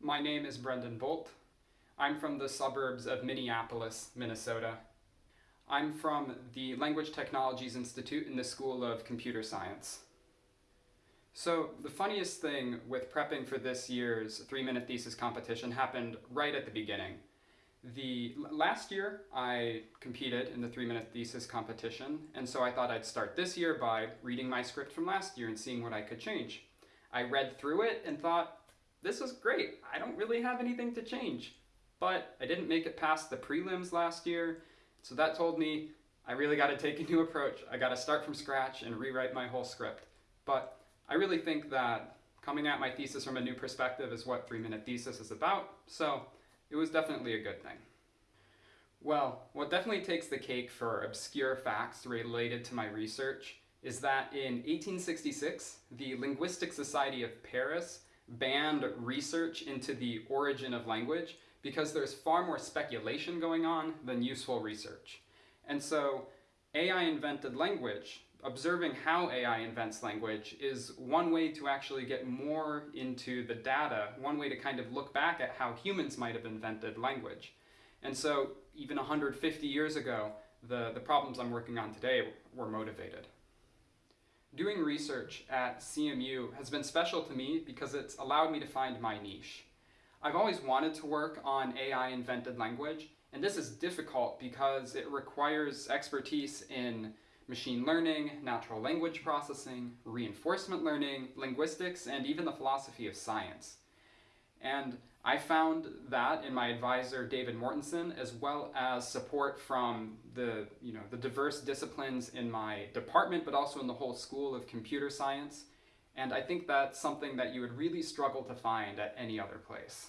My name is Brendon Boldt. I'm from the suburbs of Minneapolis, Minnesota. I'm from the Language Technologies Institute in the School of Computer Science. So the funniest thing with prepping for this year's three-minute thesis competition happened right at the beginning. The last year I competed in the three-minute thesis competition, and so I thought I'd start this year by reading my script from last year and seeing what I could change. I read through it and thought, this was great. I don't really have anything to change. But I didn't make it past the prelims last year, so that told me I really got to take a new approach. I got to start from scratch and rewrite my whole script. But I really think that coming at my thesis from a new perspective is what Three Minute Thesis is about, so it was definitely a good thing. Well, what definitely takes the cake for obscure facts related to my research is that in 1866, the Linguistic Society of Paris banned research into the origin of language because there's far more speculation going on than useful research. And so AI invented language, observing how AI invents language is one way to actually get more into the data, one way to kind of look back at how humans might have invented language. And so even 150 years ago, the, the problems I'm working on today were motivated. Doing research at CMU has been special to me because it's allowed me to find my niche. I've always wanted to work on AI invented language, and this is difficult because it requires expertise in machine learning, natural language processing, reinforcement learning, linguistics, and even the philosophy of science. And I found that in my advisor, David Mortensen, as well as support from the, you know, the diverse disciplines in my department, but also in the whole School of Computer Science. And I think that's something that you would really struggle to find at any other place.